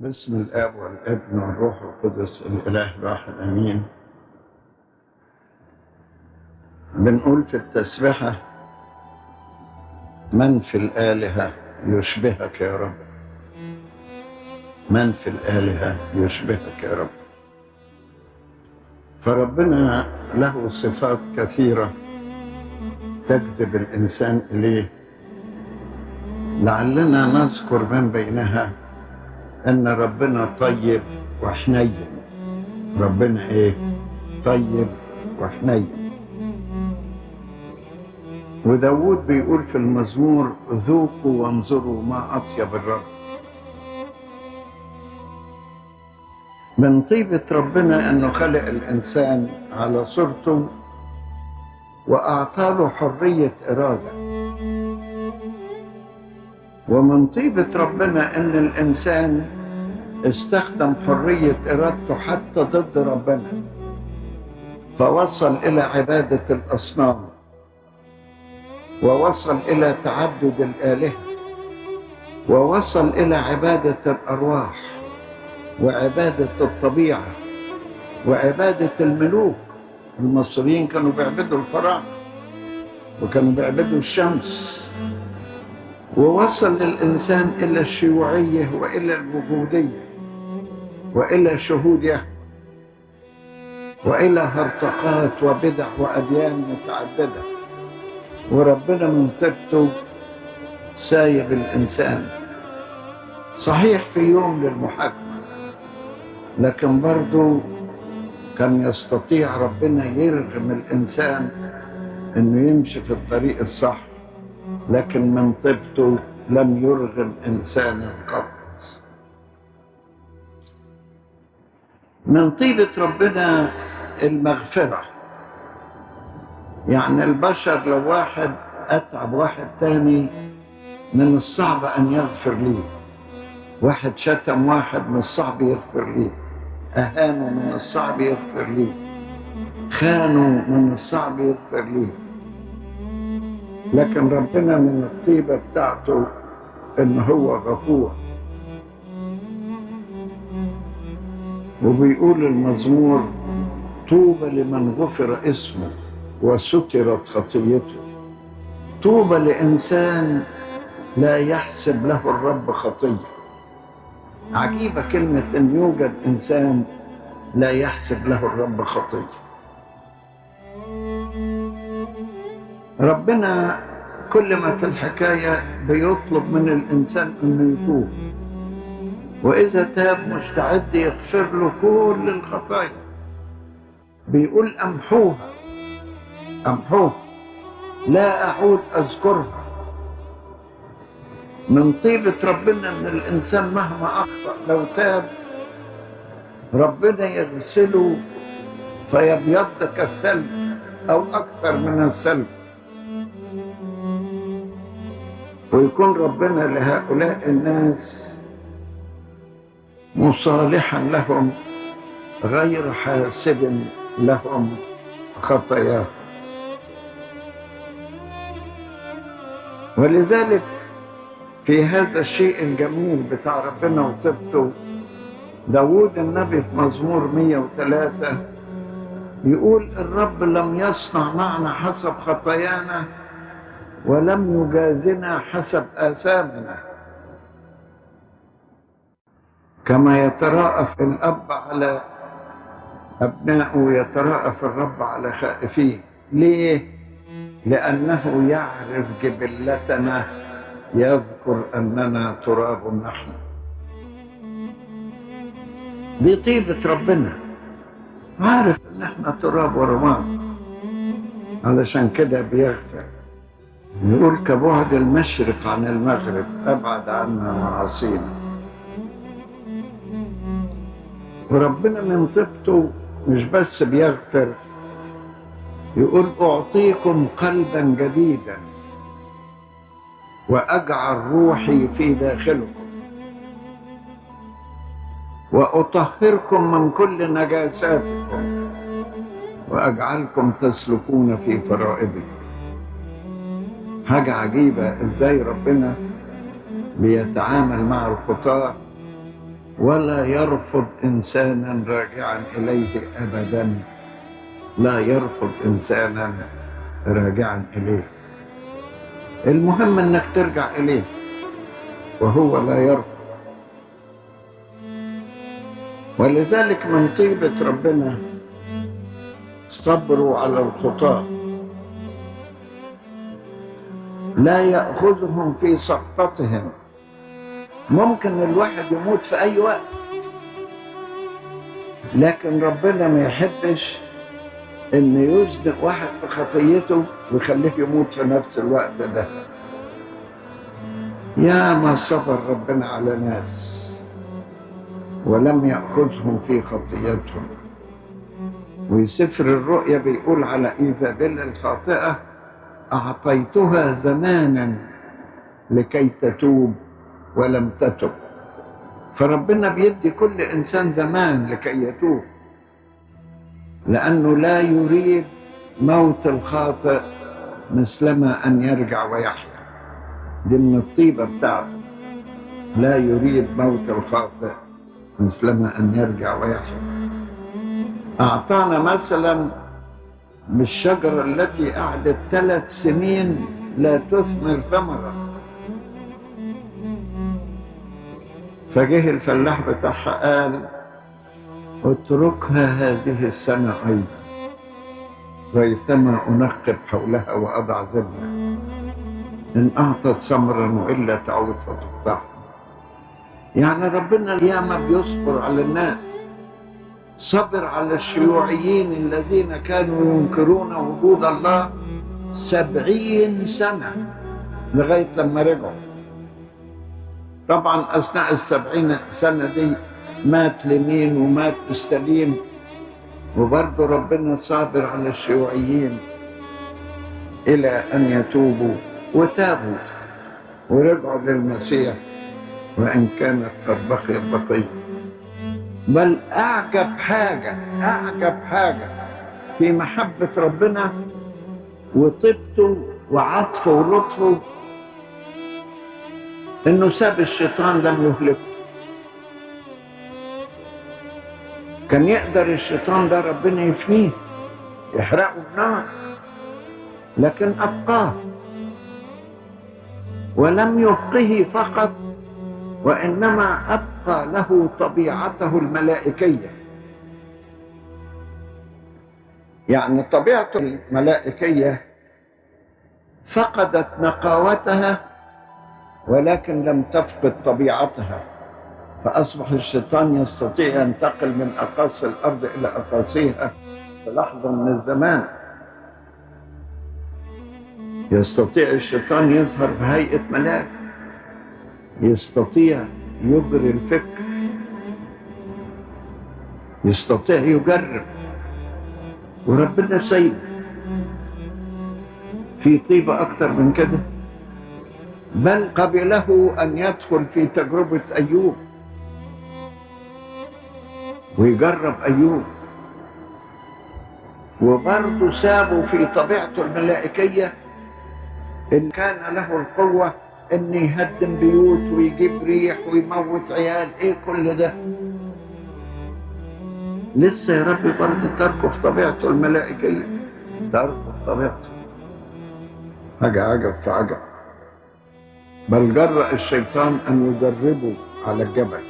باسم الآب والابن والروح القدس الإله الواحد آمين. بنقول في التسبحه من في الآلهة يشبهك يا رب. من في الآلهة يشبهك يا رب. فربنا له صفات كثيرة تجذب الإنسان إليه. لعلنا نذكر من بينها إن ربنا طيب وحنين. ربنا إيه؟ طيب وحنين. وداود بيقول في المزمور ذوقوا وانظروا ما أطيب الرب. من طيبة ربنا إنه خلق الإنسان على صورته وأعطى له حرية إرادة. ومن طيبة ربنا إن الإنسان استخدم حرية إرادته حتى ضد ربنا. فوصل إلى عبادة الأصنام. ووصل إلى تعدد الآلهة. ووصل إلى عبادة الأرواح. وعبادة الطبيعة. وعبادة الملوك. المصريين كانوا بيعبدوا الفراعنة. وكانوا بيعبدوا الشمس. ووصل الإنسان إلى الشيوعية وإلى الوجودية. وإلى شهود يهوه وإلى هرطقات وبدع وأديان متعددة. وربنا من طيبته سايب الإنسان. صحيح في يوم للمحاكمة لكن برضه كان يستطيع ربنا يرغم الإنسان إنه يمشي في الطريق الصح لكن من طيبته لم يرغم إنسانا قط. من طيبة ربنا المغفرة. يعني البشر لو واحد أتعب واحد تاني من الصعب أن يغفر ليه واحد شتم واحد من الصعب يغفر ليه أهانه من الصعب يغفر ليه خانوا من الصعب يغفر ليه لكن ربنا من الطيبة بتاعته إن هو غفور. وبيقول المزمور طوبى لمن غفر اسمه وسترت خطيته. طوبى لإنسان لا يحسب له الرب خطية. عجيبة كلمة أن يوجد إنسان لا يحسب له الرب خطية. ربنا كل ما في الحكاية بيطلب من الإنسان أنه يتوب. وإذا تاب مستعد يغفر له كل الخطايا. بيقول أمحوها أمحوها. لا أعود أذكرها. من طيبة ربنا أن الإنسان مهما أخطأ لو تاب ربنا يغسله فيبيض كالثلج أو أكثر من الثلج. ويكون ربنا لهؤلاء الناس مصالحا لهم غير حاسب لهم. خطاياهم ولذلك في هذا الشيء الجميل بتاع ربنا وطيبته. داود النبي في مزمور 103 يقول الرب لم يصنع معنا حسب خطايانا ولم يجازنا حسب آثامنا. كما يتراءف الأب على أبنائه يتراءف الرب على خائفيه ليه؟ لأنه يعرف جبلتنا يذكر أننا تراب نحن دي طيبة ربنا عارف أن إحنا تراب ورماد. علشان كده بيغفر. يقول كبعد المشرق عن المغرب أبعد عنا معاصينا. وربنا من طيبته مش بس بيغفر يقول أعطيكم قلبا جديدا وأجعل روحي في داخلكم وأطهركم من كل نجاساتكم وأجعلكم تسلكون في فرائضي حاجة عجيبة إزاي ربنا بيتعامل مع الخطاة ولا يرفض إنسانا راجعا إليه أبدا. لا يرفض إنسانا راجعا إليه. المهم أنك ترجع إليه وهو لا يرفض. ولذلك من طيبة ربنا صبروا على الخطاة لا يأخذهم في سقطتهم ممكن الواحد يموت في أي وقت. لكن ربنا ما يحبش إن يزنق واحد في خطيته ويخليه يموت في نفس الوقت ده. يا ما صبر ربنا على ناس ولم يأخذهم في خطيتهم وسفر الرؤيا بيقول على إيزابيل الخاطئة أعطيتها زمانا لكي تتوب. ولم تتب. فربنا بيدي كل إنسان زمان لكي يتوب. لأنه لا يريد موت الخاطئ مثلما أن يرجع ويحيا. دي من الطيبة بتاعته. لا يريد موت الخاطئ مثلما أن يرجع ويحيا. أعطانا مثلا بالشجرة التي قعدت ثلاث سنين لا تثمر ثمرة. فجه الفلاح بتاعها قال اتركها هذه السنة أيضا. ريثما أنقب حولها وأضع زبنة إن أعطت ثمرا وإلا تعود فتقطعها. يعني ربنا ياما بيصبر على الناس. صبر على الشيوعيين الذين كانوا ينكرون وجود الله سبعين سنة لغاية لما رجعوا. طبعا أثناء السبعين سنة دي مات لمين ومات استليم وبرضه ربنا صابر على الشيوعيين إلى أن يتوبوا وتابوا ورجعوا للمسيح وإن كانت قد بقيت بقية بل أعجب حاجة أعجب حاجة في محبة ربنا وطيبته وعطفه ولطفه إنه ساب الشيطان لم يهلكه كان يقدر الشيطان ده ربنا يفنيه يحرقه النار لكن أبقاه ولم يبقه فقط وإنما أبقى له طبيعته الملائكية. يعني طبيعته الملائكية فقدت نقاوتها ولكن لم تفقد طبيعتها فأصبح الشيطان يستطيع ينتقل من أقاصي الأرض إلى أقاصيها في لحظة من الزمان. يستطيع الشيطان يظهر بهيئة ملاك. يستطيع يجري الفكر. يستطيع يجرب. وربنا سيد. في طيبة أكتر من كده؟ بل قبله أن يدخل في تجربة أيوب؟ ويجرب أيوب. وبرضه سابه في طبيعته الملائكية إن كان له القوة إن يهدم بيوت ويجيب ريح ويموت عيال إيه كل ده؟ لسه يا ربي برضه تركه في طبيعته الملائكية. تركه في طبيعته. حاجة عجب في عجب. بل جرأ الشيطان أن يجربه على الجبل.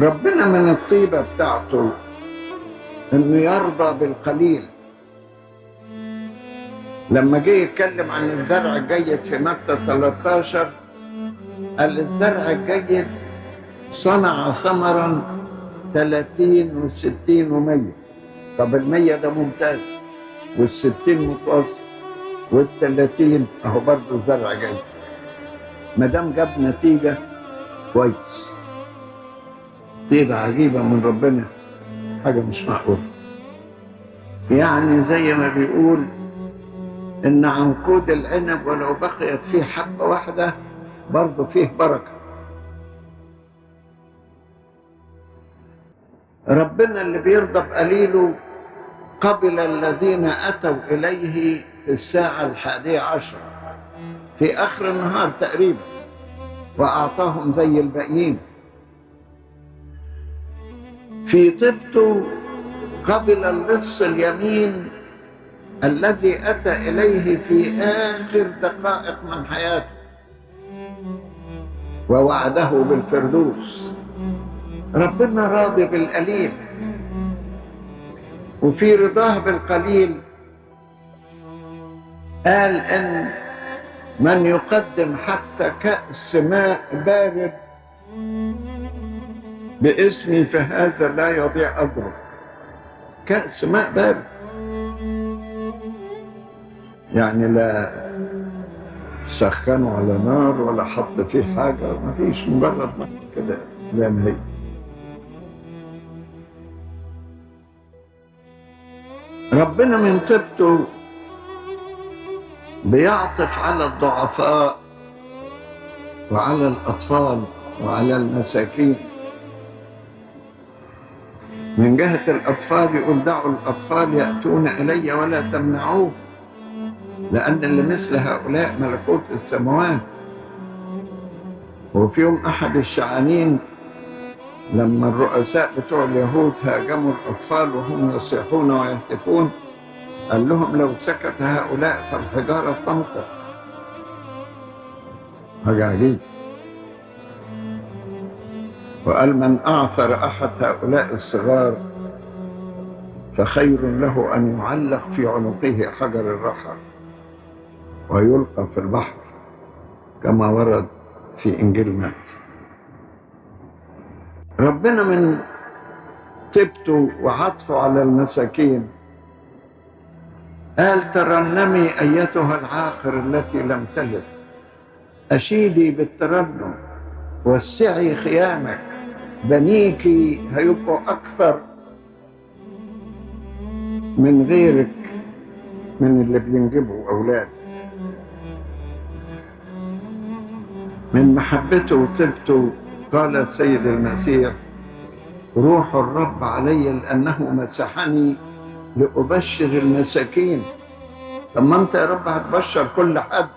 ربنا من الطيبة بتاعته إنه يرضى بالقليل. لما جه يتكلم عن الزرع الجيد في متى 13 قال الزرع الجيد صنع ثمرا 30 و60 و100 طب ال100 ده ممتاز وال60 متوسط. وال30 أهو برضه زرع جيد ما دام جاب نتيجة كويس. طيبة عجيبة من ربنا. حاجة مش معقولة يعني زي ما بيقول إن عنقود العنب ولو بقيت فيه حبة واحدة برضه فيه بركة. ربنا اللي بيرضى بقليله قبل الذين أتوا إليه في الساعة الحادية عشر في آخر النهار تقريبا وأعطاهم زي الباقيين. في طبته قبل اللص اليمين الذي أتى إليه في آخر دقائق من حياته ووعده بالفردوس. ربنا راضي بالقليل وفي رضاه بالقليل. قال إن من يقدم حتى كأس ماء بارد باسمي فهذا لا يضيع أجره. كأس ماء بارد. يعني لا سخنه على نار ولا حط فيه حاجة ما فيش مجرد ماء كده زي ما هي. ربنا من طيبته بيعطف على الضعفاء وعلى الأطفال وعلى المساكين. من جهة الأطفال يقول دعوا الأطفال يأتون إلي ولا تمنعوه لأن اللي مثل هؤلاء ملكوت السماوات. وفي يوم أحد الشعانين لما الرؤساء بتوع اليهود هاجموا الأطفال وهم يصيحون ويهتفون قال لهم لو سكت هؤلاء فالحجارة تنطق حاجة عجيب. وقال من أعثر أحد هؤلاء الصغار فخير له أن يعلق في عنقه حجر الرحى ويلقى في البحر كما ورد في إنجيل مات. ربنا من طيبته وعطفه على المساكين قال ترنمي أيتها العاقر التي لم تلد؟ أشيدي بالترنم وسعي خيامك بنيك هيبقوا أكثر من غيرك من اللي بينجبوا أولاد. من محبته وطيبته قال السيد المسيح روح الرب علي لأنه مسحني لأبشر المساكين. طب ما أنت يا رب هتبشر كل حد.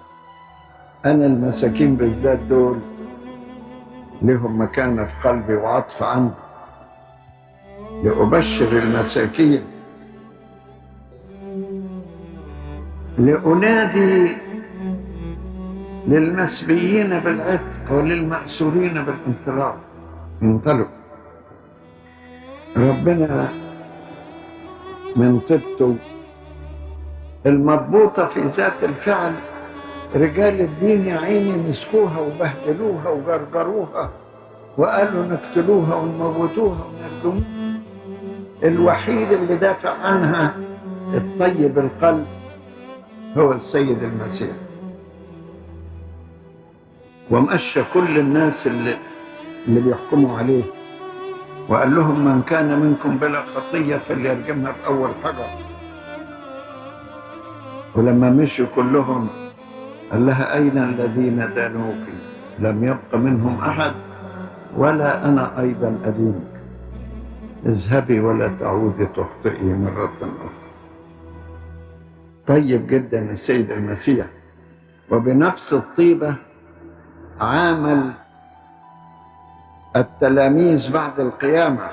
أنا المساكين بالذات دول لهم مكانة في قلبي وعطف عندي. لأبشر المساكين. لأنادي للمسبيين بالعتق وللمأسورين بالانطلاق. انطلقوا ربنا من طيبته. المضبوطة في ذات الفعل رجال الدين يا عيني مسكوها وبهدلوها وجرجروها وقالوا نقتلوها ونموتوها ونردموها الوحيد اللي دافع عنها الطيب القلب هو السيد المسيح. ومشى كل الناس اللي اللي بيحكموا عليه. وقال لهم من كان منكم بلا خطية فليرجمها بأول حجر. ولما مشوا كلهم قال لها أين الذين دانوك؟ لم يبق منهم أحد ولا أنا أيضا أدينك. اذهبي ولا تعودي تخطئي مرة أخرى. طيب جدا السيد المسيح. وبنفس الطيبة عامل التلاميذ بعد القيامة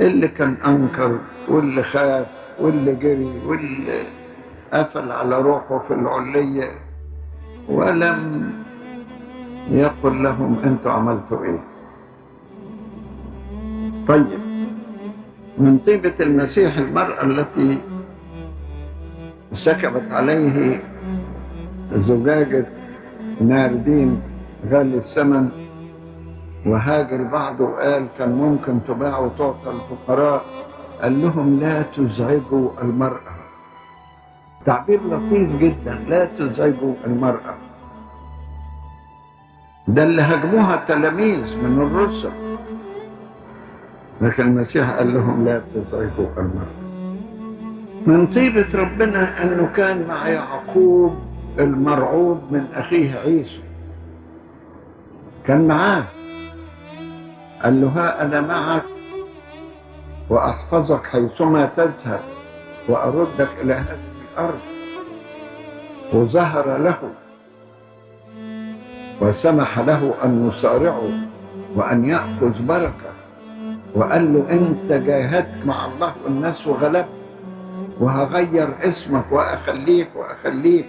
اللي كان أنكر واللي خاف واللي جري واللي قفل على روحه في العلية ولم يقل لهم أنتوا عملتوا إيه. طيب من طيبة المسيح المرأة التي سكبت عليه زجاجة ناردين غالي الثمن وهاجر البعض وقال كان ممكن تباع وتعطى الفقراء. قال لهم لا تزعجوا المرأة. تعبير لطيف جدا. لا تزعجوا المرأة. ده اللي هاجموها التلاميذ من الرسل. لكن المسيح قال لهم لا تزعجوا المرأة. من طيبة ربنا أنه كان مع يعقوب المرعوب من أخيه عيسو كان معاه. قال له ها أنا معك وأحفظك حيثما تذهب وأردك إلى هذه الأرض وظهر له وسمح له أن يصارعه وأن يأخذ بركة وقال له أنت جاهدت مع الله والناس وغلبت وهغير اسمك وأخليك وأخليك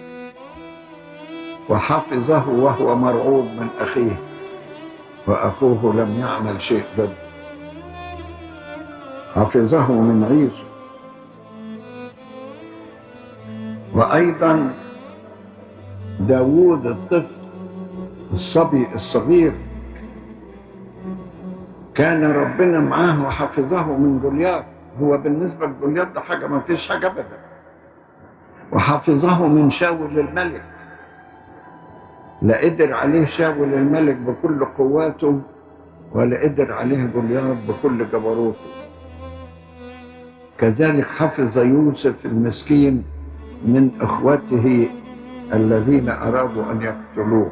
وحفظه وهو مرعوب من أخيه. وأخوه لم يعمل شيء ضده حفظه من عيسو. وأيضا داوود الطفل الصبي الصغير كان ربنا معاه وحفظه من جولياث هو بالنسبة لجولياث ده حاجة ما فيش حاجة أبدا. وحفظه من شاول الملك. لا قدر عليه شاول الملك بكل قواته ولا قدر عليه جولياث بكل جبروته. كذلك حفظ يوسف المسكين من إخوته الذين أرادوا أن يقتلوه.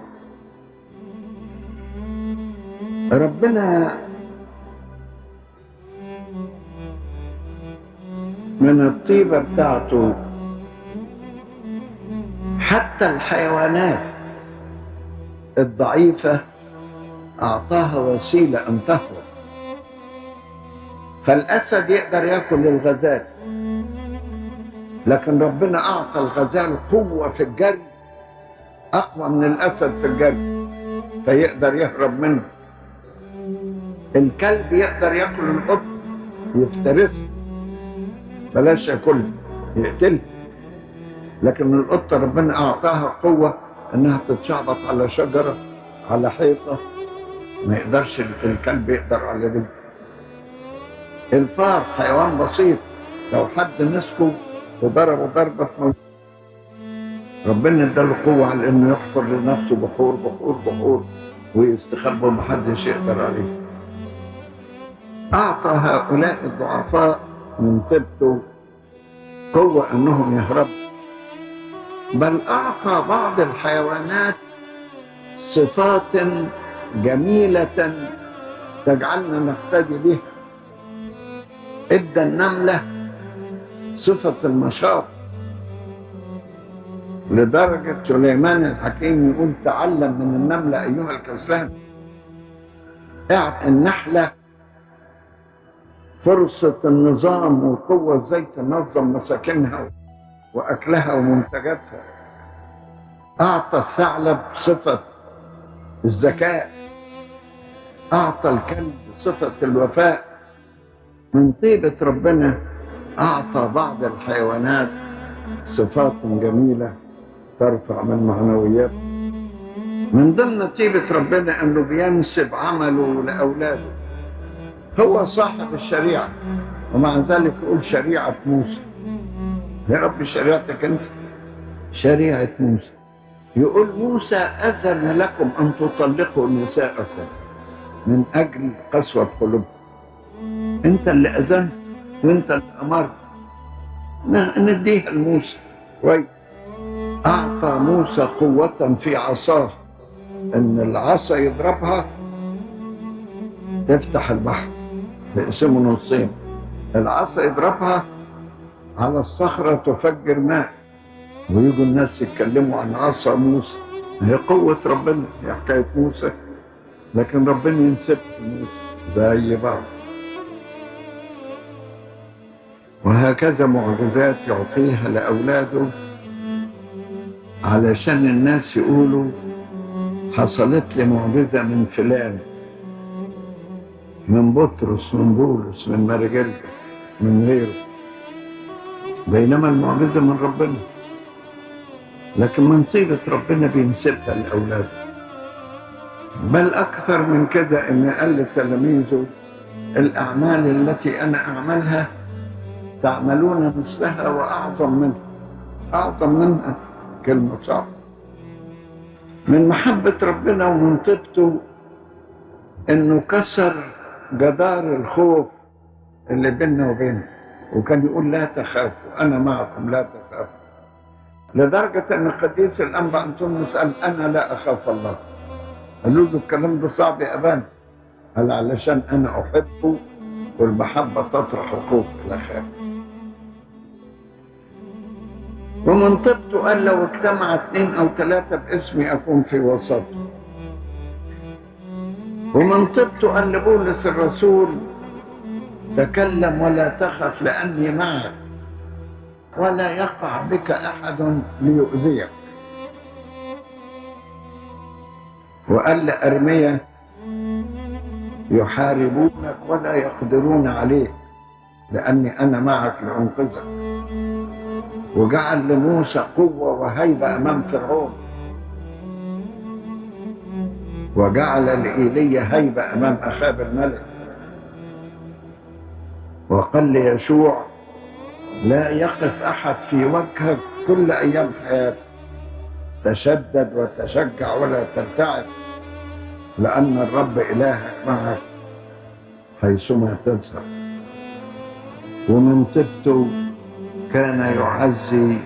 ربنا من الطيبة بتاعته حتى الحيوانات. الضعيفة أعطاها وسيلة أن تهرب. فالأسد يقدر يأكل الغزال لكن ربنا أعطى الغزال قوة في الجري أقوى من الأسد في الجري فيقدر يهرب منه. الكلب يقدر يأكل القط يفترسه بلاش ياكله يقتله. لكن القطة ربنا أعطاها قوة إنها تتشعبط على شجرة على حيطة. ما يقدرش الكلب يقدر على دي. الفار حيوان بسيط. لو حد مسكه وضربه موت ربنا اداله قوة على إنه يحفر لنفسه بحور بحور بحور ويستخبى ومحدش يقدر عليه. أعطى هؤلاء الضعفاء من طيبته قوة أنهم يهربوا. بل أعطى بعض الحيوانات صفات جميلة تجعلنا نقتدي بها. إدى النملة صفة النشاط لدرجة سليمان الحكيم يقول تعلم من النملة أيها الكسلان. النحلة فرصة النظام والقوة إزاي تنظم مساكنها. وأكلها ومنتجاتها. أعطى الثعلب صفة الذكاء. أعطى الكلب صفة الوفاء. من طيبة ربنا أعطى بعض الحيوانات صفات جميلة ترفع من معنويات. من ضمن طيبة ربنا أنه بينسب عمله لأولاده. هو صاحب الشريعة ومع ذلك يقول شريعة موسى. يا رب شريعتك أنت. شريعة موسى. يقول موسى أذن لكم أن تطلقوا نساءكم من أجل قسوة قلوبكم. أنت اللي أذنت وأنت اللي أمرت. نديها لموسى. كويس أعطى موسى قوة في عصاه. إن العصا يضربها تفتح البحر تقسمه نصين العصا يضربها على الصخرة تفجر ماء. ويجوا الناس يتكلموا عن عصا موسى. هي قوة ربنا هي حكاية موسى. لكن ربنا ينسب موسى زي بعض. وهكذا معجزات يعطيها لأولاده علشان الناس يقولوا حصلت لي معجزة من فلان من بطرس من بولس من مارجلس من غيره. بينما المعجزة من ربنا. لكن من طيبة ربنا بينسبها لأولاده. بل أكثر من كده إن قال لتلاميذه الأعمال التي أنا أعملها تعملون مثلها وأعظم منها. أعظم منها كلمة صعبة من محبة ربنا ومن طيبته إنه كسر جدار الخوف اللي بيننا وبينه. وكان يقول لا تخافوا أنا معكم لا تخافوا. لدرجة أن قديس الأنبا أنطونيوس قال أنا لا أخاف الله. قالوا له الكلام ده صعب يا أبان. قال علشان أنا أحبه والمحبة تطرح الخوف إلى خاف ومن طبته قال لو اجتمع اثنين أو ثلاثة باسمي أكون في وسطهم ومن طبته قال لبولس الرسول تكلم ولا تخف لأني معك ولا يقع بك أحد ليؤذيك. وقال لأرمية يحاربونك ولا يقدرون عليك لأني أنا معك لأنقذك. وجعل لموسى قوة وهيبة أمام فرعون. وجعل لإيليا هيبة أمام أخاب الملك. وقال ليشوع لا يقف أحد في وجهك كل أيام حياتك. تشدد وتشجع ولا ترتعد لأن الرب إلهك معك حيثما تذهب ومن طبته كان يعزي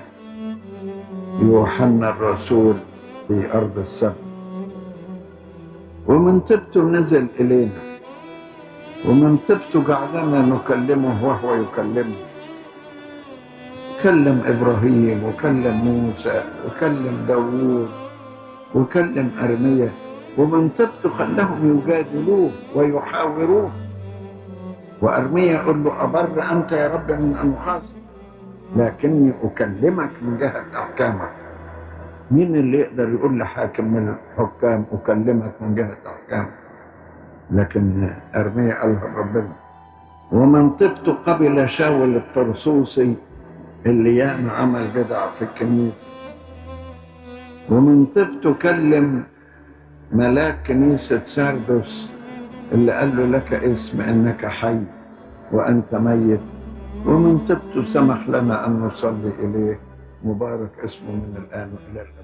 يوحنا الرسول في أرض السبت ومن طبته نزل إلينا. ومن طبته جعلنا نكلمه وهو يكلمنا كلم إبراهيم وكلم موسى وكلم داوود وكلم أرمية. ومن طبته خلاهم يجادلوه ويحاوروه. وأرمية يقول له أبر أنت يا رب من أن أخاصم لكني أكلمك من جهة أحكامك. مين اللي يقدر يقول لحاكم من الحكام أكلمك من جهة أحكامك؟ لكن أرمية قالها ربنا. ومن طبته قبل شاول الطرسوسي اللي ياما عمل بدع في الكنيسة. ومن طبته كلم ملاك كنيسة ساردوس اللي قال له لك اسم إنك حي وأنت ميت. ومن طبته سمح لنا أن نصلي إليه. مبارك اسمه من الآن والى الابد